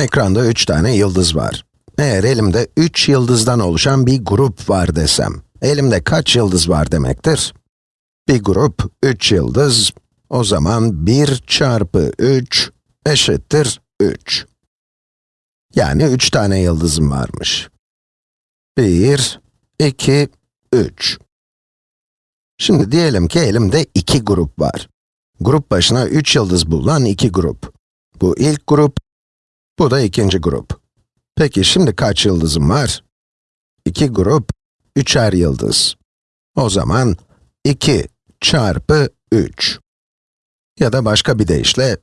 Ekranda 3 tane yıldız var. Eğer elimde 3 yıldızdan oluşan bir grup var desem, elimde kaç yıldız var demektir? Bir grup 3 yıldız, o zaman 1 çarpı 3 eşittir 3. Yani 3 tane yıldızım varmış. 1, 2, 3. Şimdi diyelim ki elimde iki grup var. Grup başına 3 yıldız bulunan iki grup. Bu ilk grup, bu da ikinci grup. Peki şimdi kaç yıldızım var? İki grup, üçer yıldız. O zaman 2 çarpı 3. Ya da başka bir deyişle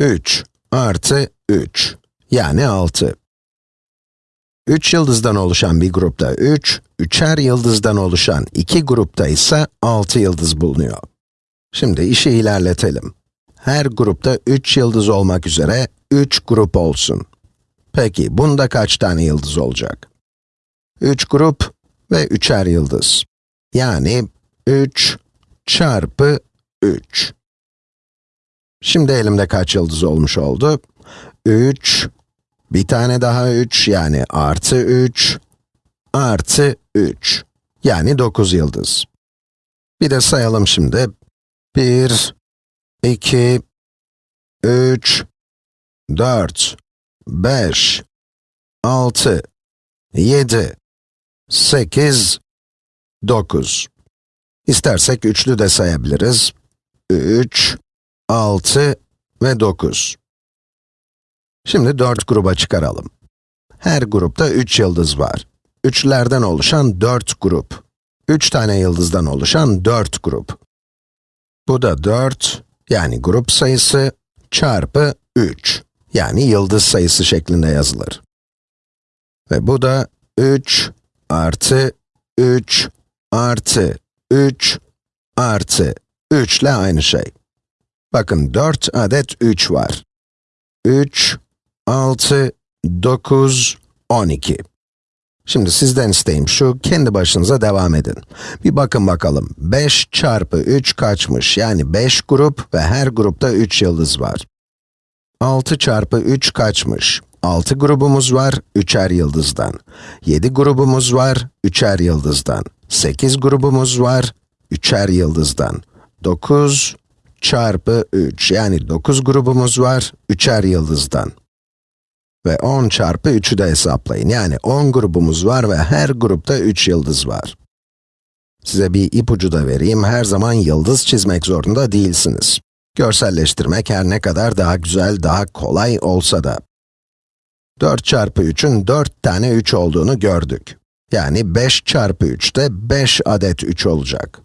3 artı 3, yani 6. 3 yıldızdan oluşan bir grupta 3, üçer yıldızdan oluşan iki grupta ise 6 yıldız bulunuyor. Şimdi işi ilerletelim. Her grupta 3 yıldız olmak üzere 3 grup olsun. Peki, bunda kaç tane yıldız olacak? 3 grup ve üçer yıldız. Yani 3 çarpı 3. Şimdi elimde kaç yıldız olmuş oldu? 3, bir tane daha 3, yani artı 3, artı 3, yani 9 yıldız. Bir de sayalım şimdi. 1, 2, 3, 4, 5, 6, 7, 8, 9. İstersek üçlü de sayabiliriz. 3, 6 ve 9. Şimdi 4 gruba çıkaralım. Her grupta 3 yıldız var. Üçlerden oluşan 4 grup. 3 tane yıldızdan oluşan 4 grup. Bu da 4, yani grup sayısı, çarpı 3, yani yıldız sayısı şeklinde yazılır. Ve bu da 3 artı 3 artı 3 artı 3 ile aynı şey. Bakın 4 adet 3 var. 3, 6, 9, 12. Şimdi sizden isteğim şu, kendi başınıza devam edin. Bir bakın bakalım, 5 çarpı 3 kaçmış? Yani 5 grup ve her grupta 3 yıldız var. 6 çarpı 3 kaçmış? 6 grubumuz var, 3'er yıldızdan. 7 grubumuz var, 3'er yıldızdan. 8 grubumuz var, 3'er yıldızdan. 9 çarpı 3, yani 9 grubumuz var, 3'er yıldızdan. Ve 10 çarpı 3'ü de hesaplayın. Yani 10 grubumuz var ve her grupta 3 yıldız var. Size bir ipucu da vereyim, her zaman yıldız çizmek zorunda değilsiniz. Görselleştirmek her ne kadar daha güzel, daha kolay olsa da. 4 çarpı 3'ün 4 tane 3 olduğunu gördük. Yani 5 çarpı 3 de 5 adet 3 olacak.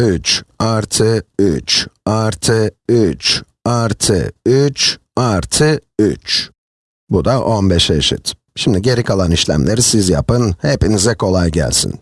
3 artı 3 artı 3 artı 3 artı 3. Bu da 15'e eşit. Şimdi geri kalan işlemleri siz yapın, hepinize kolay gelsin.